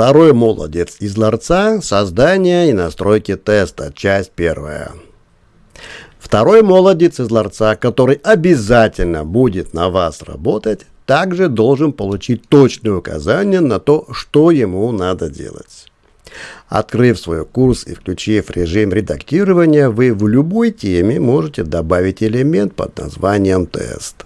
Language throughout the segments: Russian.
Второй молодец из ларца – создание и настройки теста, часть первая. Второй молодец из ларца, который обязательно будет на вас работать, также должен получить точные указания на то, что ему надо делать. Открыв свой курс и включив режим редактирования, вы в любой теме можете добавить элемент под названием «тест».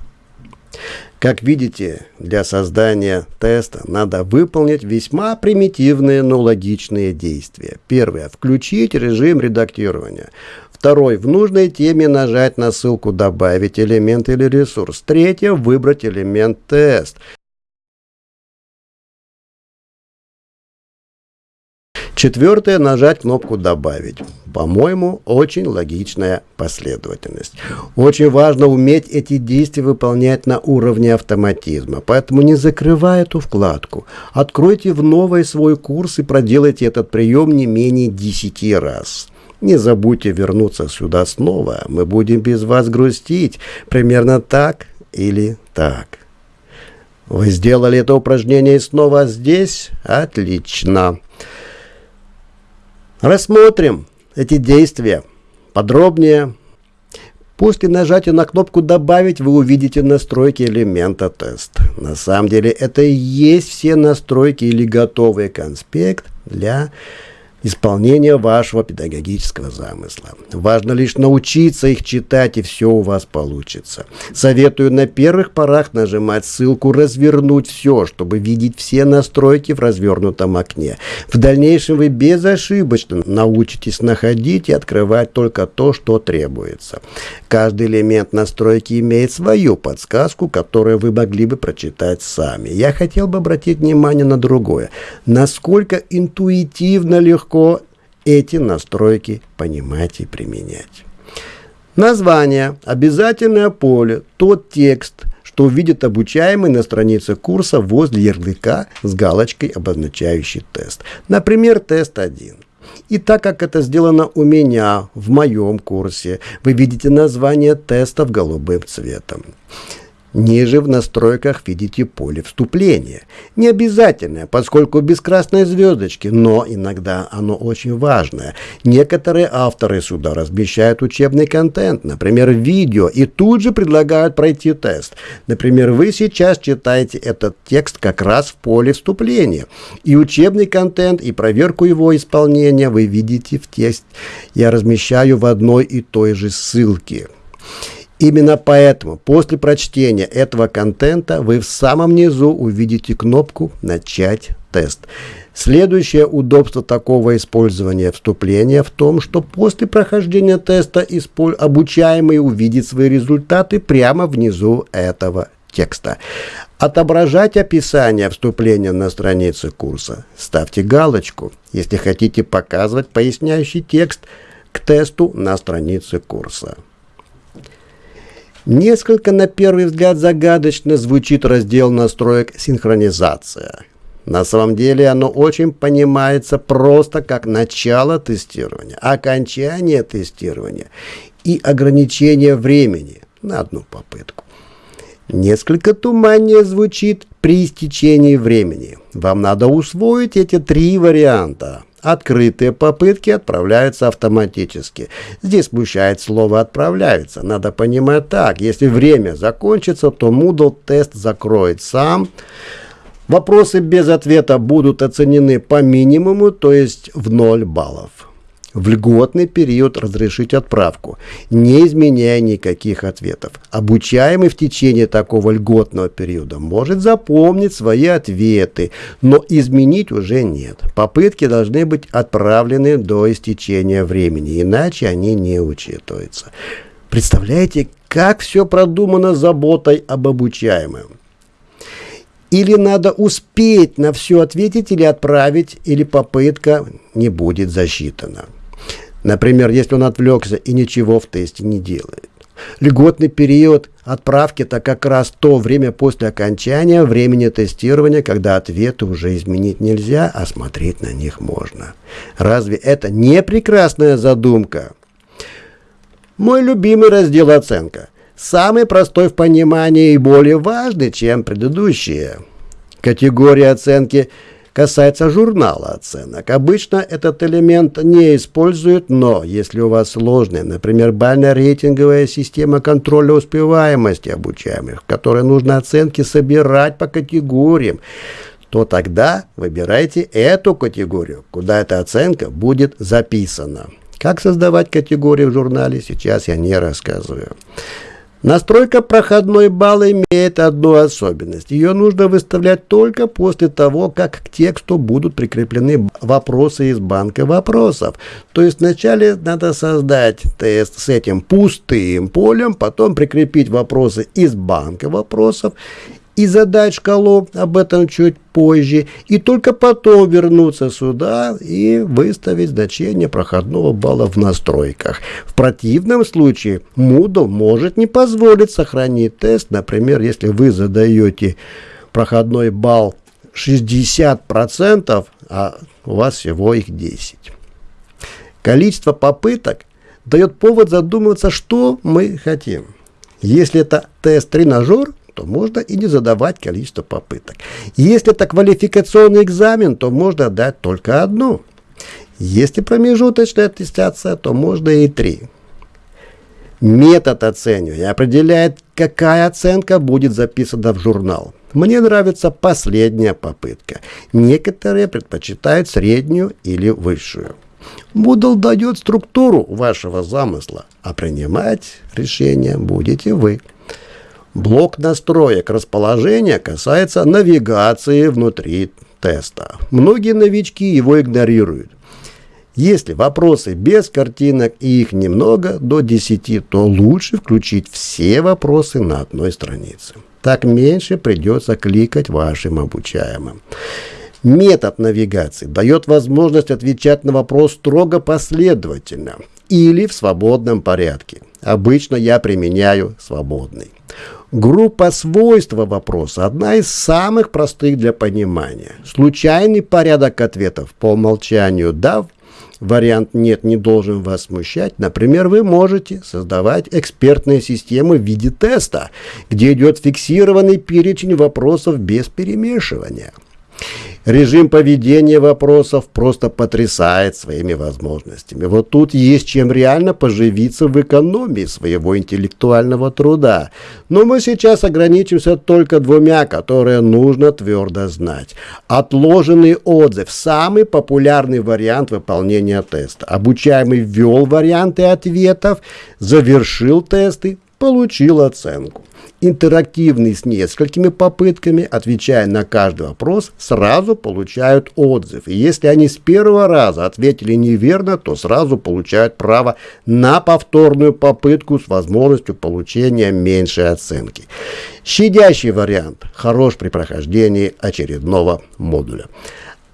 Как видите, для создания теста надо выполнить весьма примитивные, но логичные действия. Первое. Включить режим редактирования. Второй. В нужной теме нажать на ссылку «Добавить элемент или ресурс». Третье. Выбрать элемент «Тест». Четвертое – нажать кнопку «Добавить». По-моему, очень логичная последовательность. Очень важно уметь эти действия выполнять на уровне автоматизма, поэтому не закрывай эту вкладку. Откройте в новый свой курс и проделайте этот прием не менее 10 раз. Не забудьте вернуться сюда снова, мы будем без вас грустить, примерно так или так. Вы сделали это упражнение снова здесь? Отлично. Рассмотрим эти действия подробнее. После нажатия на кнопку «Добавить» вы увидите настройки элемента тест. На самом деле это и есть все настройки или готовый конспект для исполнения вашего педагогического замысла. Важно лишь научиться их читать, и все у вас получится. Советую на первых порах нажимать ссылку «Развернуть все», чтобы видеть все настройки в развернутом окне. В дальнейшем вы безошибочно научитесь находить и открывать только то, что требуется. Каждый элемент настройки имеет свою подсказку, которую вы могли бы прочитать сами. Я хотел бы обратить внимание на другое. Насколько интуитивно легко легко эти настройки понимать и применять. Название, обязательное поле, тот текст, что увидит обучаемый на странице курса возле ярлыка с галочкой, обозначающий тест. Например, тест 1. И так как это сделано у меня, в моем курсе, вы видите название тестов голубым цветом. Ниже в настройках видите поле вступления. Не обязательное, поскольку без красной звездочки, но иногда оно очень важное. Некоторые авторы сюда размещают учебный контент, например, видео, и тут же предлагают пройти тест. Например, вы сейчас читаете этот текст как раз в поле вступления. И учебный контент, и проверку его исполнения вы видите в текст. Я размещаю в одной и той же ссылке. Именно поэтому после прочтения этого контента вы в самом низу увидите кнопку «Начать тест». Следующее удобство такого использования вступления в том, что после прохождения теста обучаемый увидит свои результаты прямо внизу этого текста. Отображать описание вступления на странице курса. Ставьте галочку, если хотите показывать поясняющий текст к тесту на странице курса. Несколько, на первый взгляд, загадочно звучит раздел настроек «Синхронизация». На самом деле оно очень понимается просто как начало тестирования, окончание тестирования и ограничение времени на одну попытку. Несколько туманнее звучит при истечении времени. Вам надо усвоить эти три варианта – Открытые попытки отправляются автоматически. Здесь смущает слово «отправляются». Надо понимать так. Если время закончится, то Moodle тест закроет сам. Вопросы без ответа будут оценены по минимуму, то есть в 0 баллов в льготный период разрешить отправку, не изменяя никаких ответов. Обучаемый в течение такого льготного периода может запомнить свои ответы, но изменить уже нет. Попытки должны быть отправлены до истечения времени, иначе они не учитываются. Представляете, как все продумано заботой об обучаемом? Или надо успеть на все ответить или отправить, или попытка не будет засчитана. Например, если он отвлекся и ничего в тесте не делает. Льготный период отправки – это как раз то время после окончания времени тестирования, когда ответы уже изменить нельзя, а смотреть на них можно. Разве это не прекрасная задумка? Мой любимый раздел «Оценка». Самый простой в понимании и более важный, чем предыдущие. Категория оценки касается журнала оценок. Обычно этот элемент не используют, но если у вас сложная, например, бально-рейтинговая система контроля успеваемости обучаемых, в которой нужно оценки собирать по категориям, то тогда выбирайте эту категорию, куда эта оценка будет записана. Как создавать категории в журнале, сейчас я не рассказываю. Настройка проходной балл имеет одну особенность. Ее нужно выставлять только после того, как к тексту будут прикреплены вопросы из банка вопросов. То есть вначале надо создать тест с этим пустым полем, потом прикрепить вопросы из банка вопросов и задать шкалу, об этом чуть позже, и только потом вернуться сюда и выставить значение проходного балла в настройках. В противном случае Moodle может не позволить сохранить тест, например, если вы задаете проходной балл 60%, а у вас всего их 10. Количество попыток дает повод задумываться, что мы хотим. Если это тест-тренажер, то можно и не задавать количество попыток. Если это квалификационный экзамен, то можно дать только одну. Если промежуточная аттестация, то можно и три. Метод оценивания определяет, какая оценка будет записана в журнал. Мне нравится последняя попытка. Некоторые предпочитают среднюю или высшую. Moodle дает структуру вашего замысла, а принимать решение будете вы. Блок настроек расположения касается навигации внутри теста. Многие новички его игнорируют. Если вопросы без картинок и их немного, до 10, то лучше включить все вопросы на одной странице. Так меньше придется кликать вашим обучаемым. Метод навигации дает возможность отвечать на вопрос строго последовательно или в свободном порядке. Обычно я применяю свободный. Группа свойства вопроса – одна из самых простых для понимания. Случайный порядок ответов по умолчанию «да» вариант «нет» не должен вас смущать. Например, вы можете создавать экспертные системы в виде теста, где идет фиксированный перечень вопросов без перемешивания. Режим поведения вопросов просто потрясает своими возможностями. Вот тут есть чем реально поживиться в экономии своего интеллектуального труда. Но мы сейчас ограничимся только двумя, которые нужно твердо знать. Отложенный отзыв – самый популярный вариант выполнения теста. Обучаемый ввел варианты ответов, завершил тесты, получил оценку интерактивный с несколькими попытками, отвечая на каждый вопрос, сразу получают отзыв. И если они с первого раза ответили неверно, то сразу получают право на повторную попытку с возможностью получения меньшей оценки. Щадящий вариант хорош при прохождении очередного модуля.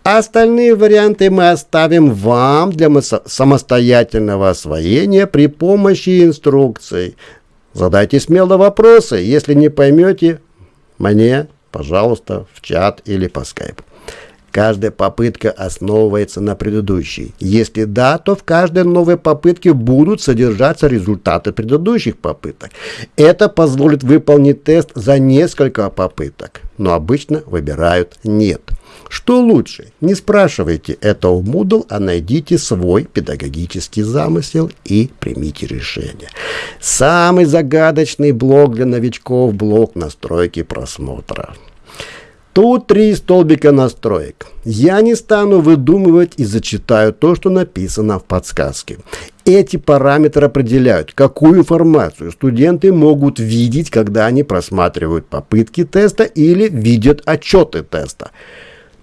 Остальные варианты мы оставим вам для самостоятельного освоения при помощи инструкций. Задайте смело вопросы. Если не поймете, мне, пожалуйста, в чат или по скайпу. Каждая попытка основывается на предыдущей. Если да, то в каждой новой попытке будут содержаться результаты предыдущих попыток. Это позволит выполнить тест за несколько попыток, но обычно выбирают «нет». Что лучше? Не спрашивайте это у Moodle, а найдите свой педагогический замысел и примите решение. Самый загадочный блок для новичков – блок настройки просмотра. Тут три столбика настроек. Я не стану выдумывать и зачитаю то, что написано в подсказке. Эти параметры определяют, какую информацию студенты могут видеть, когда они просматривают попытки теста или видят отчеты теста.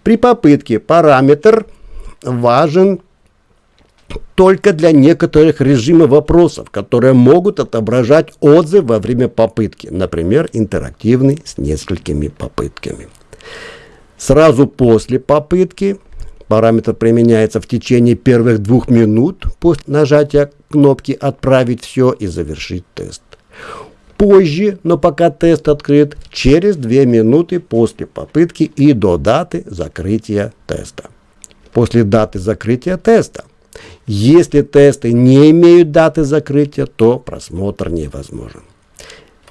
При попытке параметр важен только для некоторых режимов вопросов, которые могут отображать отзыв во время попытки, например, интерактивный с несколькими попытками. Сразу после попытки параметр применяется в течение первых двух минут после нажатия кнопки «Отправить все» и «Завершить тест» позже, но пока тест открыт, через 2 минуты после попытки и до даты закрытия теста. После даты закрытия теста. Если тесты не имеют даты закрытия, то просмотр невозможен.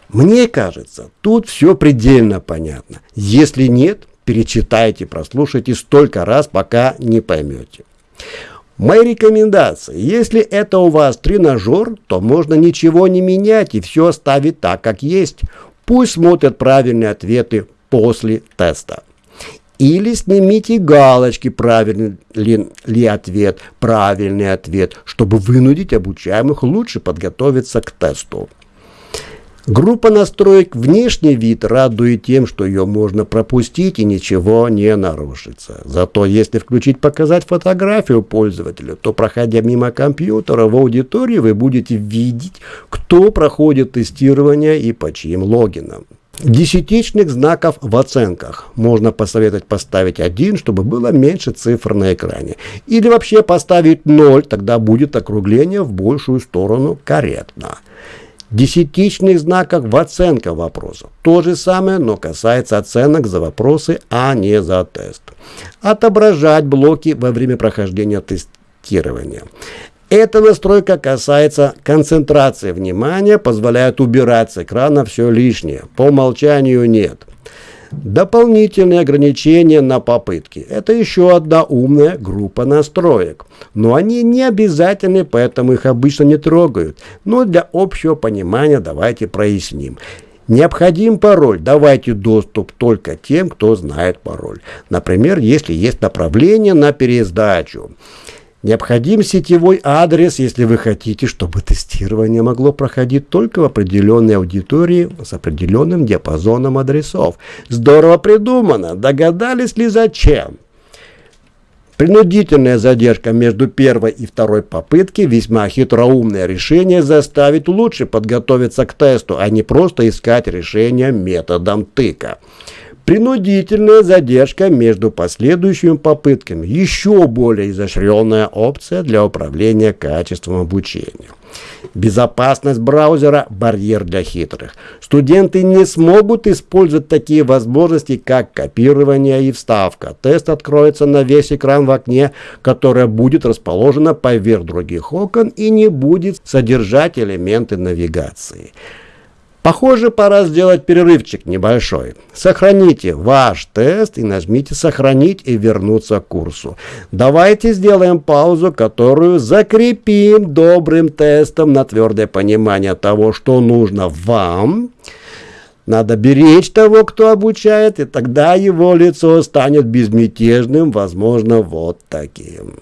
Мне кажется, тут все предельно понятно. Если нет, перечитайте, прослушайте столько раз, пока не поймете. Мои рекомендации. Если это у вас тренажер, то можно ничего не менять и все оставить так, как есть. Пусть смотрят правильные ответы после теста. Или снимите галочки, правильный ли, ли ответ, правильный ответ, чтобы вынудить обучаемых лучше подготовиться к тесту. Группа настроек «Внешний вид» радует тем, что ее можно пропустить и ничего не нарушится. Зато если включить «Показать фотографию пользователя», то, проходя мимо компьютера в аудитории, вы будете видеть, кто проходит тестирование и по чьим логинам. Десятичных знаков в оценках. Можно посоветовать поставить один, чтобы было меньше цифр на экране. Или вообще поставить 0, тогда будет округление в большую сторону корректно десятичных знаках в оценках вопросов. То же самое, но касается оценок за вопросы, а не за тест. Отображать блоки во время прохождения тестирования. Эта настройка касается концентрации внимания, позволяет убирать с экрана все лишнее. По умолчанию нет. Дополнительные ограничения на попытки. Это еще одна умная группа настроек. Но они не обязательны, поэтому их обычно не трогают. Но для общего понимания давайте проясним. Необходим пароль. Давайте доступ только тем, кто знает пароль. Например, если есть направление на пересдачу. Необходим сетевой адрес, если вы хотите, чтобы тестирование могло проходить только в определенной аудитории с определенным диапазоном адресов. Здорово придумано. Догадались ли зачем? Принудительная задержка между первой и второй попытки весьма хитроумное решение заставить лучше подготовиться к тесту, а не просто искать решение методом тыка. Принудительная задержка между последующими попытками. Еще более изощренная опция для управления качеством обучения. Безопасность браузера – барьер для хитрых. Студенты не смогут использовать такие возможности, как копирование и вставка. Тест откроется на весь экран в окне, которое будет расположено поверх других окон и не будет содержать элементы навигации. Похоже, пора сделать перерывчик небольшой. Сохраните ваш тест и нажмите «Сохранить» и «Вернуться к курсу». Давайте сделаем паузу, которую закрепим добрым тестом на твердое понимание того, что нужно вам, надо беречь того, кто обучает, и тогда его лицо станет безмятежным, возможно, вот таким.